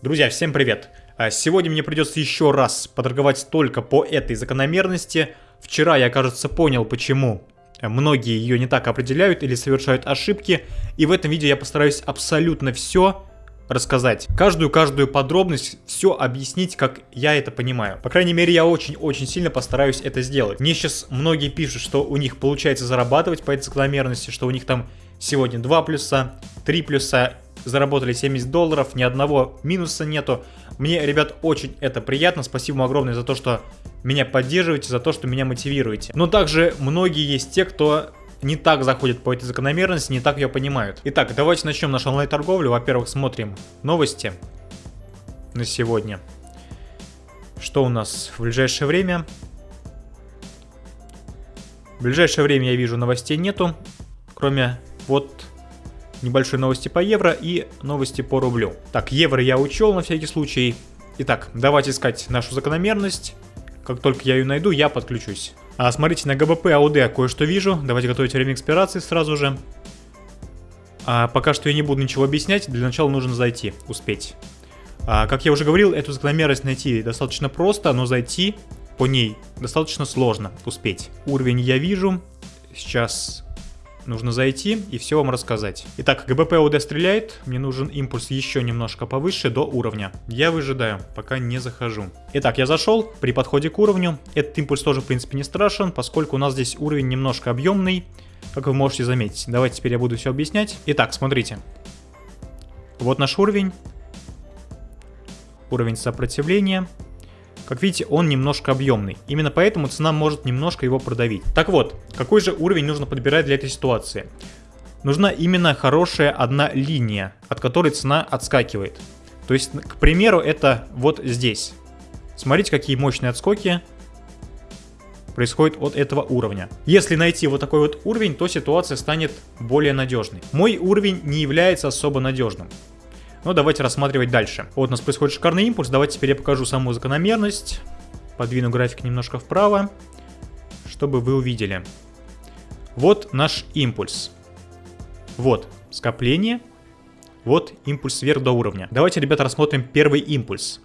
Друзья, всем привет! А, Сегодня мне придется еще раз поторговать только по этой закономерности. Вчера я, кажется, понял, почему многие ее не так определяют или совершают ошибки. И в этом видео я постараюсь абсолютно все рассказать. Каждую-каждую подробность, все объяснить, как я это понимаю. По крайней мере, я очень-очень сильно постараюсь это сделать. Мне сейчас многие пишут, что у них получается зарабатывать по этой закономерности, что у них там сегодня 2 плюса, 3 плюса заработали 70 долларов, ни одного минуса нету. Мне, ребят, очень это приятно. Спасибо вам огромное за то, что меня поддерживаете, за то, что меня мотивируете. Но также многие есть те, кто не так заходит по этой закономерности, не так ее понимают. Итак, давайте начнем нашу онлайн-торговлю. Во-первых, смотрим новости на сегодня. Что у нас в ближайшее время? В ближайшее время я вижу новостей нету, кроме вот небольшой новости по евро и новости по рублю. Так, евро я учел на всякий случай. Итак, давайте искать нашу закономерность. Как только я ее найду, я подключусь. А, смотрите, на ГБП АУД кое-что вижу. Давайте готовить время экспирации сразу же. А, пока что я не буду ничего объяснять. Для начала нужно зайти, успеть. А, как я уже говорил, эту закономерность найти достаточно просто, но зайти по ней достаточно сложно успеть. Уровень я вижу. Сейчас нужно зайти и все вам рассказать. Итак, ГБП ОД стреляет, мне нужен импульс еще немножко повыше до уровня. Я выжидаю, пока не захожу. Итак, я зашел, при подходе к уровню, этот импульс тоже в принципе не страшен, поскольку у нас здесь уровень немножко объемный, как вы можете заметить. Давайте теперь я буду все объяснять. Итак, смотрите. Вот наш уровень. Уровень сопротивления. Как видите, он немножко объемный. Именно поэтому цена может немножко его продавить. Так вот, какой же уровень нужно подбирать для этой ситуации? Нужна именно хорошая одна линия, от которой цена отскакивает. То есть, к примеру, это вот здесь. Смотрите, какие мощные отскоки происходит от этого уровня. Если найти вот такой вот уровень, то ситуация станет более надежной. Мой уровень не является особо надежным. Но давайте рассматривать дальше. Вот у нас происходит шикарный импульс. Давайте теперь я покажу саму закономерность. Подвину график немножко вправо, чтобы вы увидели. Вот наш импульс. Вот скопление. Вот импульс вверх до уровня. Давайте, ребята, рассмотрим первый импульс.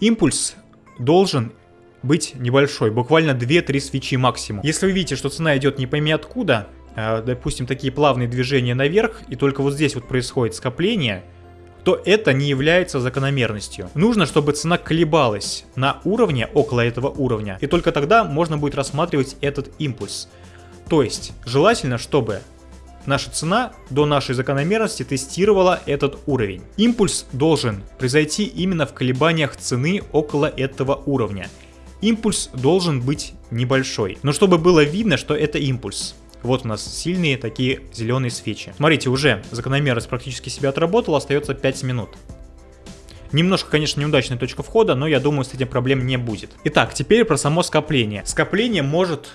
Импульс должен быть небольшой, буквально 2-3 свечи максимум. Если вы видите, что цена идет не пойми откуда, а, допустим, такие плавные движения наверх, и только вот здесь вот происходит скопление, то это не является закономерностью. Нужно, чтобы цена колебалась на уровне, около этого уровня, и только тогда можно будет рассматривать этот импульс. То есть, желательно, чтобы наша цена до нашей закономерности тестировала этот уровень. Импульс должен произойти именно в колебаниях цены около этого уровня. Импульс должен быть небольшой, но чтобы было видно, что это импульс. Вот у нас сильные такие зеленые свечи. Смотрите, уже закономерность практически себя отработала, остается 5 минут. Немножко, конечно, неудачная точка входа, но я думаю, с этим проблем не будет. Итак, теперь про само скопление. Скопление может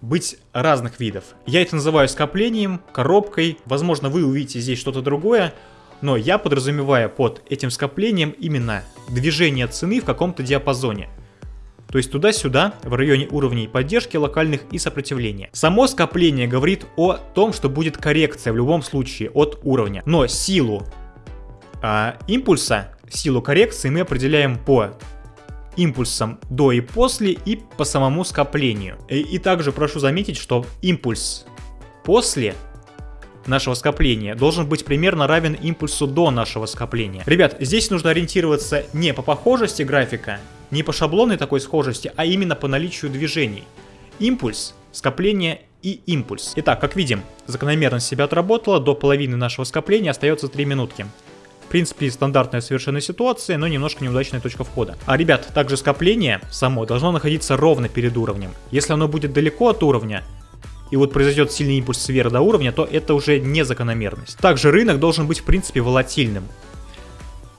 быть разных видов. Я это называю скоплением, коробкой. Возможно, вы увидите здесь что-то другое, но я подразумеваю под этим скоплением именно движение цены в каком-то диапазоне то есть туда-сюда, в районе уровней поддержки локальных и сопротивления. Само скопление говорит о том, что будет коррекция в любом случае от уровня, но силу а, импульса, силу коррекции мы определяем по импульсам до и после и по самому скоплению. И, и также прошу заметить, что импульс после нашего скопления должен быть примерно равен импульсу до нашего скопления. Ребят, здесь нужно ориентироваться не по похожести графика, не по шаблонной такой схожести, а именно по наличию движений. Импульс, скопление и импульс. Итак, как видим, закономерность себя отработала, до половины нашего скопления остается 3 минутки. В принципе, стандартная совершенно ситуация, но немножко неудачная точка входа. А, ребят, также скопление само должно находиться ровно перед уровнем. Если оно будет далеко от уровня, и вот произойдет сильный импульс сверху до уровня, то это уже не закономерность. Также рынок должен быть в принципе волатильным.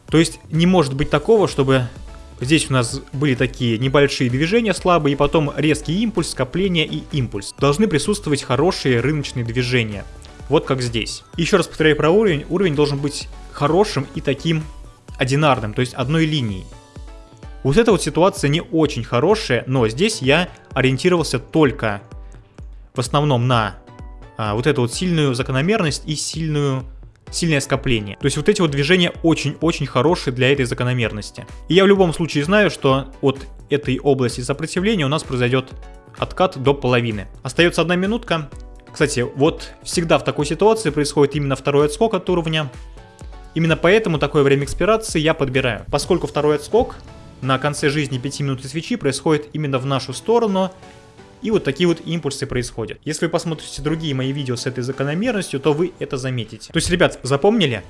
То есть не может быть такого, чтобы здесь у нас были такие небольшие движения слабые, и потом резкий импульс, скопление и импульс. Должны присутствовать хорошие рыночные движения. Вот как здесь. Еще раз повторяю про уровень. Уровень должен быть хорошим и таким одинарным, то есть одной линией. Вот эта вот ситуация не очень хорошая, но здесь я ориентировался только в основном на а, вот эту вот сильную закономерность и сильную сильное скопление. То есть вот эти вот движения очень-очень хорошие для этой закономерности. И я в любом случае знаю, что от этой области сопротивления у нас произойдет откат до половины. Остается одна минутка. Кстати, вот всегда в такой ситуации происходит именно второй отскок от уровня. Именно поэтому такое время экспирации я подбираю. Поскольку второй отскок на конце жизни 5 минут свечи происходит именно в нашу сторону, и вот такие вот импульсы происходят. Если вы посмотрите другие мои видео с этой закономерностью, то вы это заметите. То есть, ребят, запомнили?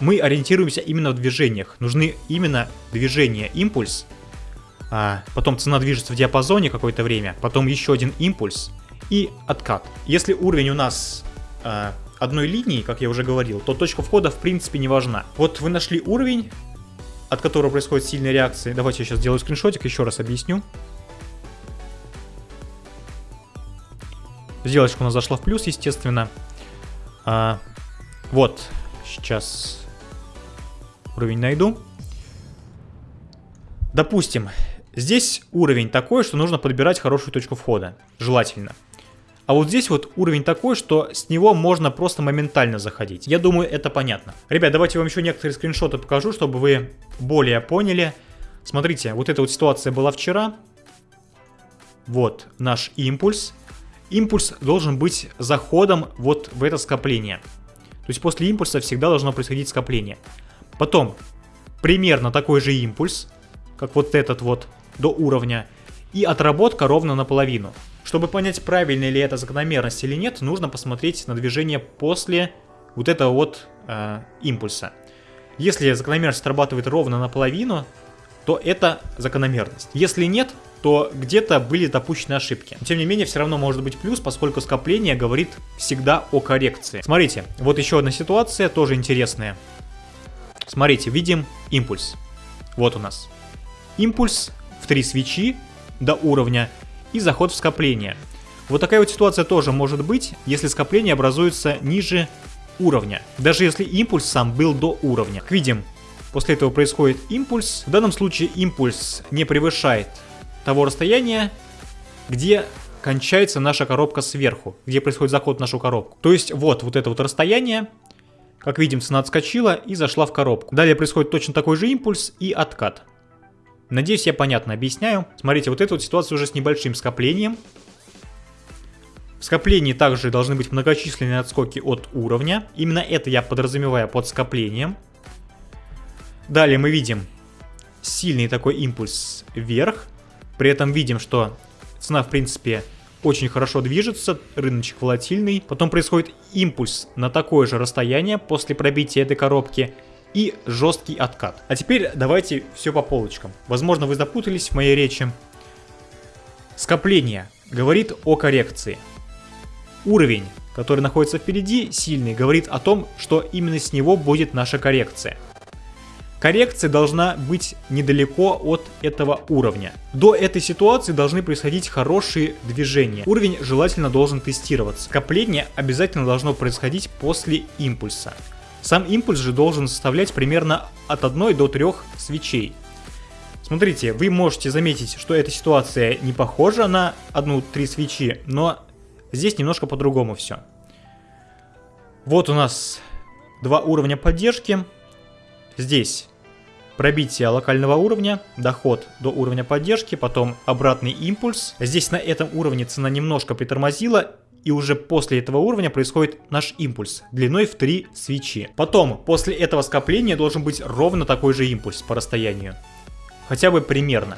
Мы ориентируемся именно в движениях. Нужны именно движения, импульс. А потом цена движется в диапазоне какое-то время. Потом еще один импульс и откат. Если уровень у нас а, одной линии, как я уже говорил, то точка входа в принципе не важна. Вот вы нашли уровень, от которого происходит сильная реакция. Давайте я сейчас сделаю скриншотик, еще раз объясню. Сделочка у нас зашла в плюс, естественно. А, вот, сейчас уровень найду. Допустим, здесь уровень такой, что нужно подбирать хорошую точку входа. Желательно. А вот здесь вот уровень такой, что с него можно просто моментально заходить. Я думаю, это понятно. Ребят, давайте вам еще некоторые скриншоты покажу, чтобы вы более поняли. Смотрите, вот эта вот ситуация была вчера. Вот наш импульс импульс должен быть заходом вот в это скопление. То есть после импульса всегда должно происходить скопление. Потом примерно такой же импульс, как вот этот вот до уровня, и отработка ровно наполовину. Чтобы понять, правильная ли это закономерность или нет, нужно посмотреть на движение после вот этого вот э, импульса. Если закономерность отрабатывает ровно наполовину, то это закономерность. Если нет, то где-то были допущены ошибки. Тем не менее, все равно может быть плюс, поскольку скопление говорит всегда о коррекции. Смотрите, вот еще одна ситуация, тоже интересная. Смотрите, видим импульс. Вот у нас. Импульс в три свечи до уровня и заход в скопление. Вот такая вот ситуация тоже может быть, если скопление образуется ниже уровня. Даже если импульс сам был до уровня. Как видим, после этого происходит импульс. В данном случае импульс не превышает того расстояния, где кончается наша коробка сверху, где происходит заход в нашу коробку. То есть вот, вот это вот расстояние, как видим, цена отскочила и зашла в коробку. Далее происходит точно такой же импульс и откат. Надеюсь, я понятно объясняю. Смотрите, вот эта вот ситуация уже с небольшим скоплением. В скоплении также должны быть многочисленные отскоки от уровня. Именно это я подразумеваю под скоплением. Далее мы видим сильный такой импульс вверх. При этом видим, что цена, в принципе, очень хорошо движется, рыночек волатильный. Потом происходит импульс на такое же расстояние после пробития этой коробки и жесткий откат. А теперь давайте все по полочкам. Возможно, вы запутались в моей речи. Скопление говорит о коррекции. Уровень, который находится впереди, сильный, говорит о том, что именно с него будет наша коррекция. Коррекция должна быть недалеко от этого уровня. До этой ситуации должны происходить хорошие движения. Уровень желательно должен тестироваться. Скопление обязательно должно происходить после импульса. Сам импульс же должен составлять примерно от 1 до 3 свечей. Смотрите, вы можете заметить, что эта ситуация не похожа на одну-три свечи, но здесь немножко по-другому все. Вот у нас два уровня поддержки. Здесь пробитие локального уровня, доход до уровня поддержки, потом обратный импульс. Здесь на этом уровне цена немножко притормозила, и уже после этого уровня происходит наш импульс, длиной в 3 свечи. Потом, после этого скопления должен быть ровно такой же импульс по расстоянию. Хотя бы примерно.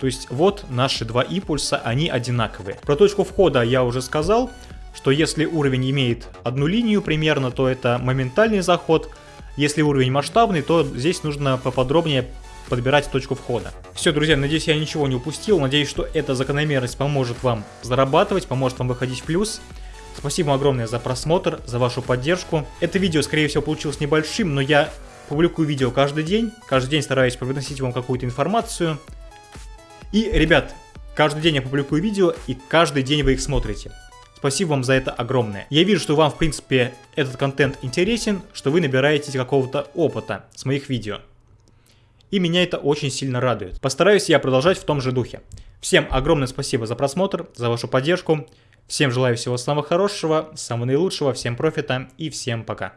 То есть вот наши два импульса, они одинаковые. Про точку входа я уже сказал, что если уровень имеет одну линию примерно, то это моментальный заход, если уровень масштабный, то здесь нужно поподробнее подбирать точку входа. Все, друзья, надеюсь, я ничего не упустил. Надеюсь, что эта закономерность поможет вам зарабатывать, поможет вам выходить в плюс. Спасибо огромное за просмотр, за вашу поддержку. Это видео, скорее всего, получилось небольшим, но я публикую видео каждый день. Каждый день стараюсь приносить вам какую-то информацию. И, ребят, каждый день я публикую видео, и каждый день вы их смотрите. Спасибо вам за это огромное. Я вижу, что вам, в принципе, этот контент интересен, что вы набираетесь какого-то опыта с моих видео. И меня это очень сильно радует. Постараюсь я продолжать в том же духе. Всем огромное спасибо за просмотр, за вашу поддержку. Всем желаю всего самого хорошего, самого наилучшего, всем профита и всем пока.